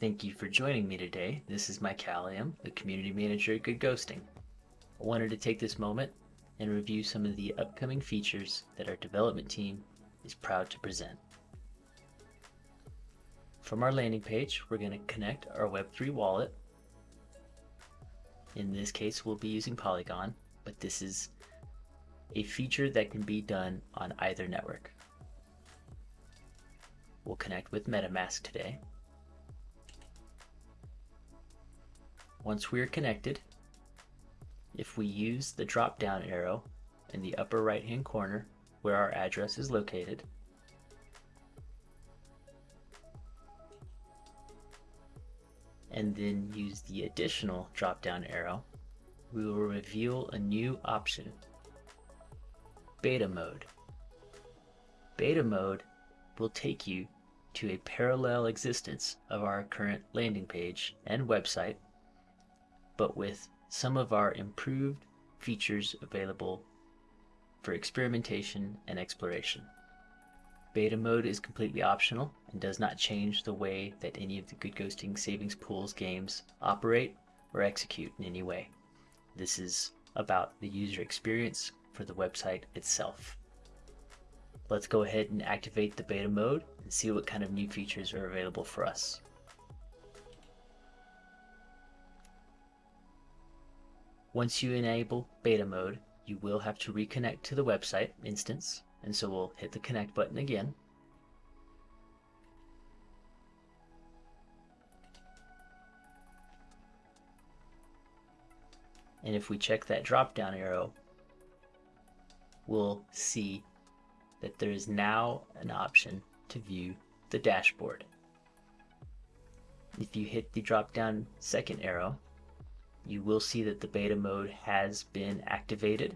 Thank you for joining me today. This is Mike Callium, the Community Manager at Good Ghosting. I wanted to take this moment and review some of the upcoming features that our development team is proud to present. From our landing page, we're going to connect our Web3 wallet. In this case, we'll be using Polygon, but this is a feature that can be done on either network. We'll connect with MetaMask today. Once we are connected, if we use the drop down arrow in the upper right hand corner where our address is located, and then use the additional drop down arrow, we will reveal a new option, beta mode. Beta mode will take you to a parallel existence of our current landing page and website but with some of our improved features available for experimentation and exploration. Beta mode is completely optional and does not change the way that any of the Good Ghosting Savings Pools games operate or execute in any way. This is about the user experience for the website itself. Let's go ahead and activate the beta mode and see what kind of new features are available for us. Once you enable beta mode, you will have to reconnect to the website instance, and so we'll hit the connect button again. And if we check that drop down arrow, we'll see that there is now an option to view the dashboard. If you hit the drop down second arrow, you will see that the beta mode has been activated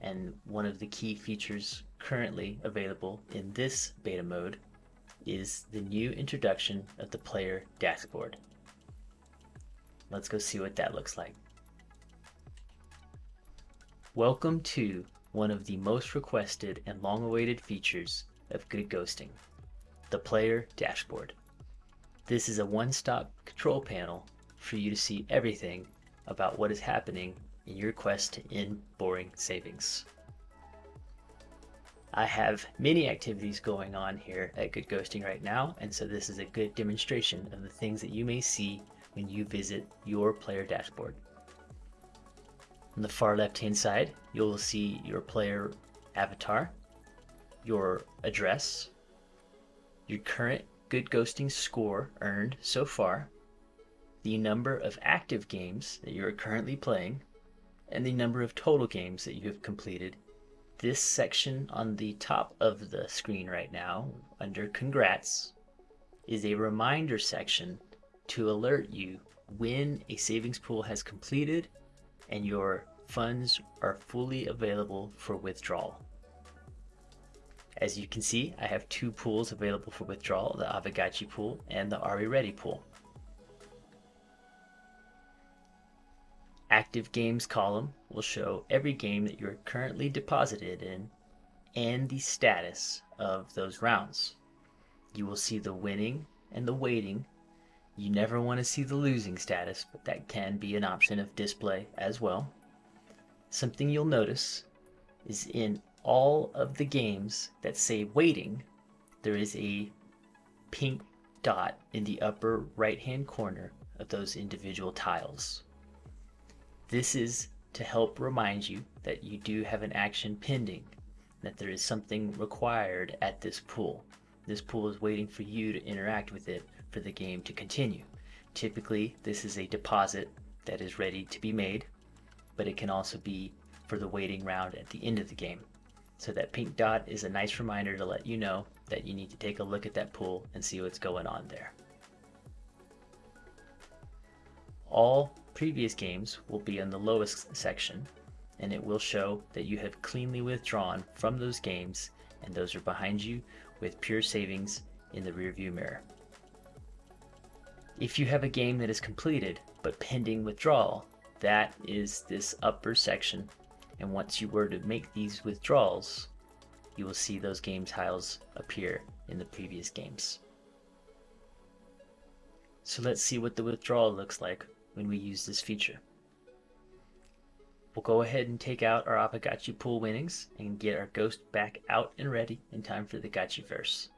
and one of the key features currently available in this beta mode is the new introduction of the player dashboard. Let's go see what that looks like. Welcome to one of the most requested and long-awaited features of Good Ghosting, the player dashboard. This is a one-stop control panel for you to see everything about what is happening in your quest to end boring savings. I have many activities going on here at Good Ghosting right now, and so this is a good demonstration of the things that you may see when you visit your player dashboard. On the far left hand side, you'll see your player avatar, your address, your current Good Ghosting score earned so far, the number of active games that you are currently playing, and the number of total games that you have completed. This section on the top of the screen right now, under Congrats, is a reminder section to alert you when a savings pool has completed and your funds are fully available for withdrawal. As you can see, I have two pools available for withdrawal, the Aavegotchi pool and the Are We Ready pool. Active Games column will show every game that you're currently deposited in and the status of those rounds. You will see the winning and the waiting. You never want to see the losing status, but that can be an option of display as well. Something you'll notice is in all of the games that say waiting, there is a pink dot in the upper right hand corner of those individual tiles. This is to help remind you that you do have an action pending, that there is something required at this pool. This pool is waiting for you to interact with it for the game to continue. Typically, this is a deposit that is ready to be made, but it can also be for the waiting round at the end of the game. So that pink dot is a nice reminder to let you know that you need to take a look at that pool and see what's going on there. All previous games will be in the lowest section and it will show that you have cleanly withdrawn from those games and those are behind you with pure savings in the rearview mirror. If you have a game that is completed but pending withdrawal, that is this upper section and once you were to make these withdrawals, you will see those game tiles appear in the previous games. So let's see what the withdrawal looks like when we use this feature. We'll go ahead and take out our Aavegotchi pool winnings and get our ghost back out and ready in time for the Gotchiverse.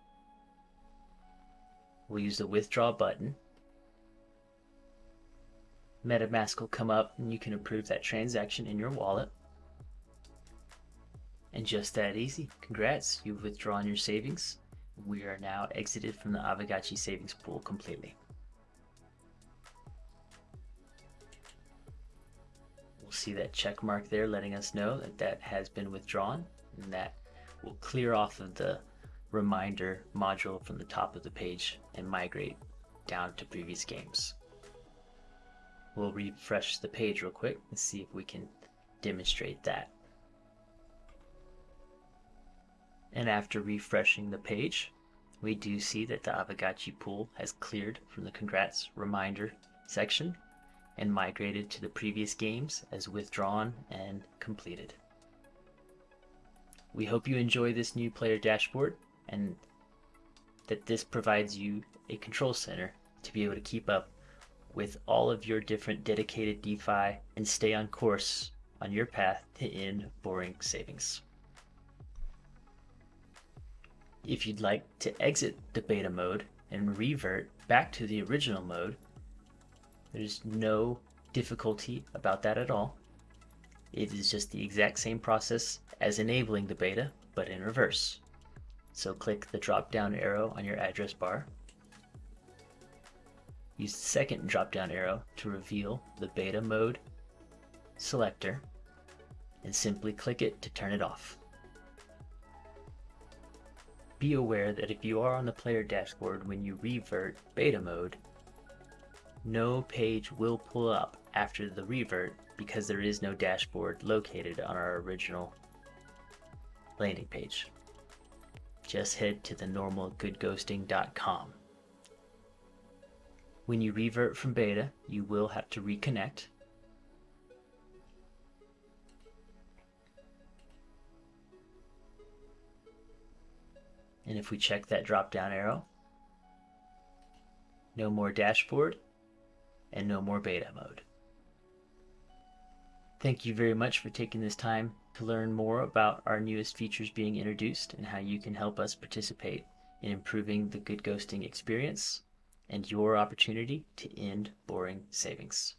We'll use the withdraw button. MetaMask will come up and you can approve that transaction in your wallet. And just that easy. Congrats, you've withdrawn your savings. We are now exited from the Aavegotchi savings pool completely. We'll see that check mark there letting us know that that has been withdrawn and that will clear off of the reminder module from the top of the page and migrate down to previous games. We'll refresh the page real quick and see if we can demonstrate that. And after refreshing the page, we do see that the Aavegotchi pool has cleared from the congrats reminder section and migrated to the previous games as withdrawn and completed. We hope you enjoy this new player dashboard and that this provides you a control center to be able to keep up with all of your different dedicated DeFi and stay on course on your path to end boring savings. If you'd like to exit the beta mode and revert back to the original mode, there's no difficulty about that at all. It is just the exact same process as enabling the beta, but in reverse. So click the drop down arrow on your address bar. Use the second drop down arrow to reveal the beta mode selector and simply click it to turn it off. Be aware that if you are on the player dashboard when you revert beta mode, no page will pull up after the revert because there is no dashboard located on our original landing page. Just head to the normal goodghosting.com. When you revert from beta, you will have to reconnect. And if we check that drop down arrow, no more dashboard, and no more beta mode. Thank you very much for taking this time to learn more about our newest features being introduced and how you can help us participate in improving the good ghosting experience and your opportunity to end boring savings.